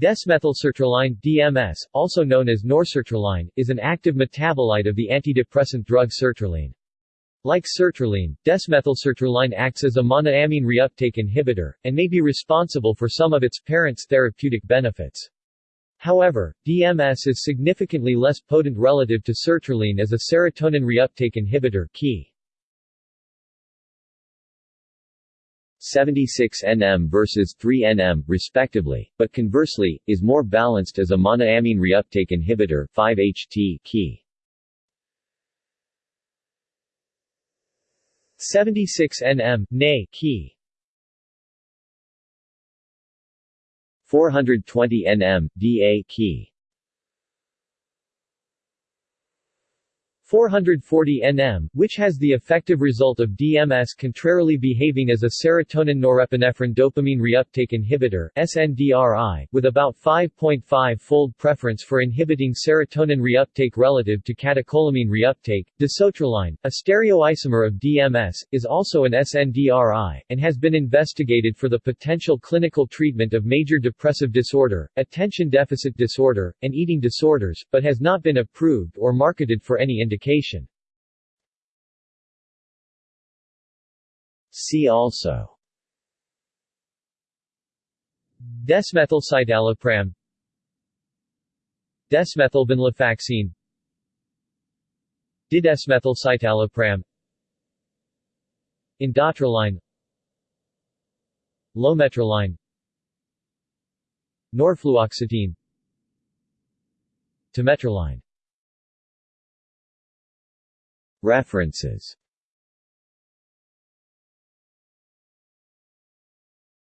Desmethylsertraline DMS, also known as norsertraline, is an active metabolite of the antidepressant drug sertraline. Like sertraline, desmethylsertraline acts as a monoamine reuptake inhibitor, and may be responsible for some of its parent's therapeutic benefits. However, DMS is significantly less potent relative to sertraline as a serotonin reuptake inhibitor key. 76 nm versus 3 nm, respectively, but conversely, is more balanced as a monoamine reuptake inhibitor 5-HT key. 76 nm, NA key 420 nm, DA key 440 nm, which has the effective result of DMS contrarily behaving as a serotonin norepinephrine dopamine reuptake inhibitor SNDRI, with about 5.5-fold preference for inhibiting serotonin reuptake relative to catecholamine reuptake. Dasotraline, a stereoisomer of DMS, is also an SNDRI, and has been investigated for the potential clinical treatment of major depressive disorder, attention deficit disorder, and eating disorders, but has not been approved or marketed for any indication. See also. Desmethylcitalopram. Desmethylvenlafaxine Didesmethylcitalopram. Indatraline Lometraline. Norfluoxetine. Tametraline References